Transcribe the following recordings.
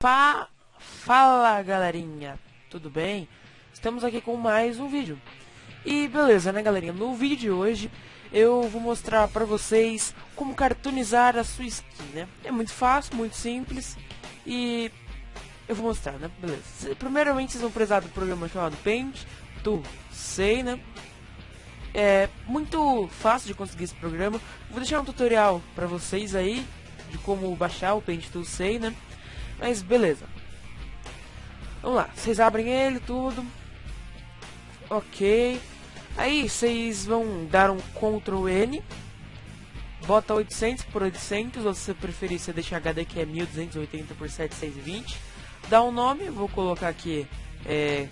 Fala galerinha, tudo bem? Estamos aqui com mais um vídeo. E beleza, né galerinha? No vídeo de hoje eu vou mostrar pra vocês como cartoonizar a sua skin, né? É muito fácil, muito simples e eu vou mostrar, né? Beleza. Primeiramente vocês vão precisar do programa chamado Paint to Say, né? É muito fácil de conseguir esse programa. Vou deixar um tutorial pra vocês aí de como baixar o Paint to Say, né? Mas beleza. Vamos lá, vocês abrem ele, tudo. Ok. Aí vocês vão dar um Ctrl N. Bota 800 por 800, ou se você preferir, você deixa HD que é 1280 por 720. Dá um nome, vou colocar aqui é,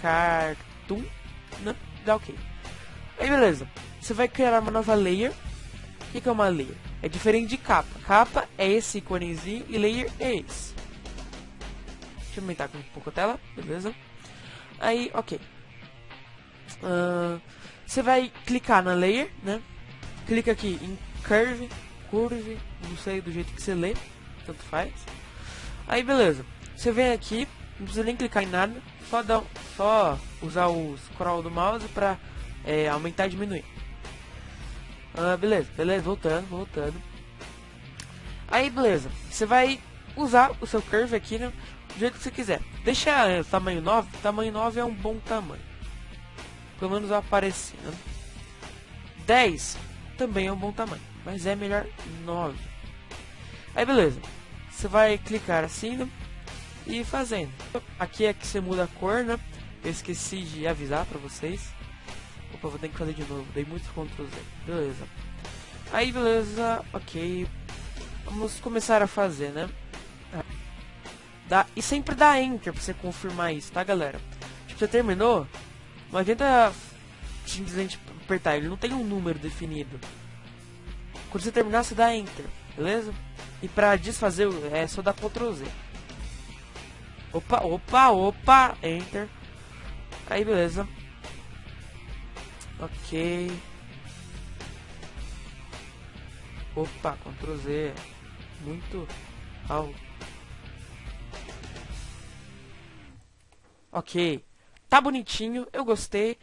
Cartoon, né? Dá ok. Aí beleza, você vai criar uma nova layer. O que, que é uma layer? É diferente de capa. Capa é esse íconezinho e layer é esse. Deixa eu aumentar um pouco a tela, beleza? Aí, ok. Uh, você vai clicar na layer, né? Clica aqui em curve, curve, não sei do jeito que você lê, tanto faz. Aí, beleza. Você vem aqui, não precisa nem clicar em nada, só, dá, só usar o scroll do mouse pra é, aumentar e diminuir. Uh, beleza, beleza, voltando, voltando. Aí, beleza. Você vai usar o seu curve aqui, né? Do jeito que você quiser. Deixa é, tamanho 9, tamanho 9 é um bom tamanho. Pelo menos aparecer, né? 10 também é um bom tamanho, mas é melhor 9. Aí beleza, você vai clicar assim né? e fazendo. Aqui é que você muda a cor, né? Eu esqueci de avisar pra vocês. Opa, vou ter que fazer de novo, dei muito Ctrl Z. Beleza. Aí beleza, ok. Vamos começar a fazer, né? Dá, e sempre dá Enter pra você confirmar isso, tá, galera? Tipo, você terminou, não adianta simplesmente apertar, ele não tem um número definido. Quando você terminar, você dá Enter, beleza? E pra desfazer, é só dar Ctrl Z. Opa, opa, opa, Enter. Aí, beleza. Ok. Opa, Ctrl Z. Muito alto. Ok. Tá bonitinho, eu gostei.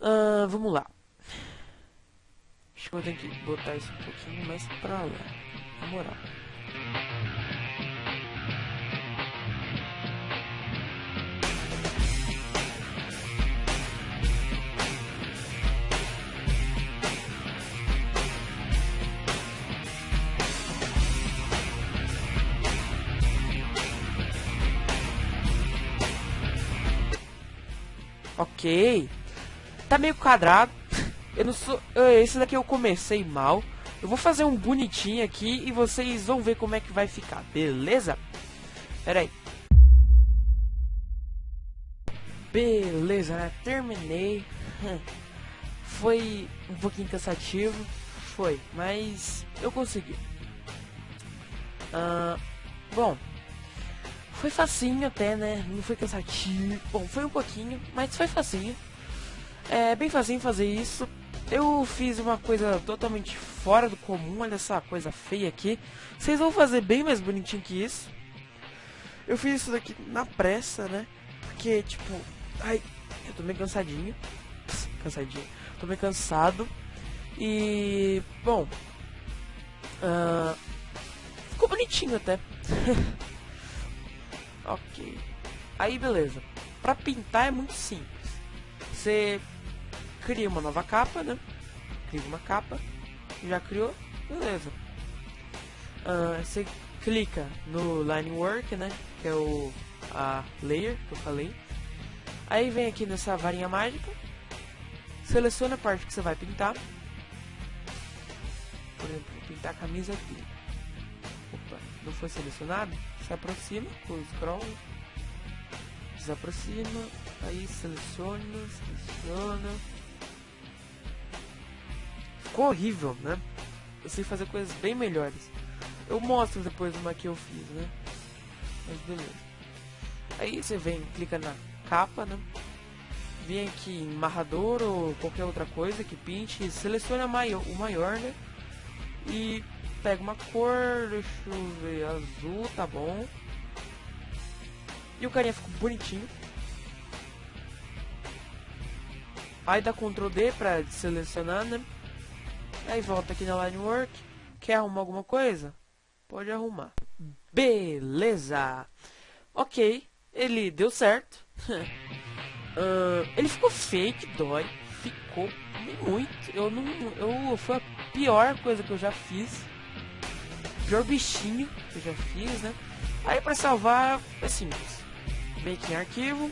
Uh, vamos lá. Acho que eu tenho que botar isso um pouquinho mais pra lá. Na moral. Ok. Tá meio quadrado. Eu não sou. Esse daqui eu comecei mal. Eu vou fazer um bonitinho aqui e vocês vão ver como é que vai ficar, beleza? Pera aí. Beleza, né? Terminei. Foi um pouquinho cansativo. Foi, mas eu consegui. Uh, bom, foi facinho até, né? Não foi cansativo. Bom, foi um pouquinho, mas foi facinho. É bem facinho fazer isso. Eu fiz uma coisa totalmente fora do comum. Olha essa coisa feia aqui. Vocês vão fazer bem mais bonitinho que isso. Eu fiz isso daqui na pressa, né? Porque, tipo... Ai, eu tô meio cansadinho. cansadinho. Tô meio cansado. E... Bom... Uh, ficou bonitinho até. Ok. Aí beleza. Pra pintar é muito simples. Você cria uma nova capa, né? Cria uma capa. Já criou? Beleza. Uh, você clica no Line Work, né? Que é o a layer que eu falei. Aí vem aqui nessa varinha mágica. Seleciona a parte que você vai pintar. Por exemplo, pintar a camisa aqui. Não foi selecionado? se aproxima com o scroll, desaproxima, aí seleciona, seleciona. Ficou horrível, né? Eu sei fazer coisas bem melhores. Eu mostro depois uma que eu fiz, né? Mas beleza. Aí você vem, clica na capa, né? Vem aqui em marrador ou qualquer outra coisa que pinte, seleciona o maior, né? E pega uma cor, deixa eu ver, azul, tá bom. E o carinha ficou bonitinho. Aí dá Ctrl D pra selecionar, né? Aí volta aqui na Line Work. Quer arrumar alguma coisa? Pode arrumar. Beleza. Ok, ele deu certo. uh, ele ficou fake, dói. Ficou muito. Eu não. Eu, foi a pior coisa que eu já fiz. Pior bichinho que eu já fiz, né? Aí para salvar é simples. Vem aqui em arquivo.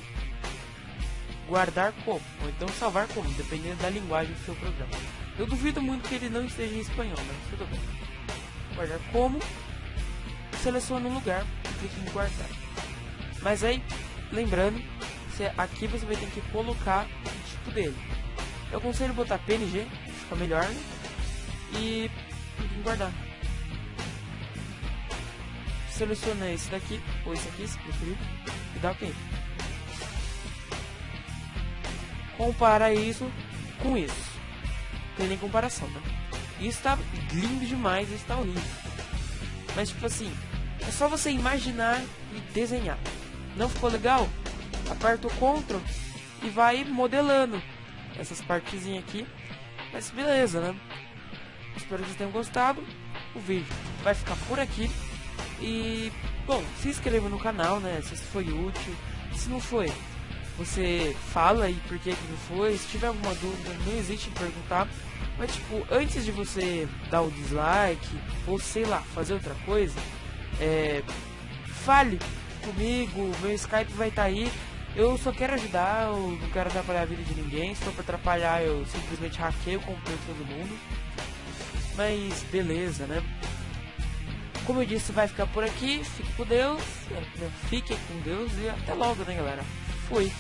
Guardar como. Ou então salvar como, dependendo da linguagem do seu programa. Eu duvido muito que ele não esteja em espanhol, mas tudo bem. Guardar como. Seleciona um lugar e clique em guardar. Mas aí, lembrando, você, aqui você vai ter que colocar o tipo dele. Eu aconselho botar PNG, fica melhor, né? E guardar. Seleciona esse daqui, ou esse aqui, se preferir, e dá OK. Compara isso com isso. Tem nem comparação, né? Isso tá lindo demais, isso tá horrível. Mas tipo assim, é só você imaginar e desenhar. Não ficou legal? Aperta o CTRL e vai modelando essas partezinhas aqui. Mas beleza, né? Espero que vocês tenham gostado. O vídeo vai ficar por aqui. E, bom, se inscreva no canal, né? Se foi útil. Se não foi, você fala aí por que, que não foi. Se tiver alguma dúvida, não existe perguntar. Mas, tipo, antes de você dar o dislike, ou sei lá, fazer outra coisa, é, fale comigo, meu Skype vai estar tá aí. Eu só quero ajudar, eu não quero atrapalhar a vida de ninguém. Se for pra atrapalhar, eu simplesmente hackeio o computador todo mundo. Mas beleza, né? Como eu disse, vai ficar por aqui. Fique com Deus. Fique com Deus e até logo, né, galera? Fui.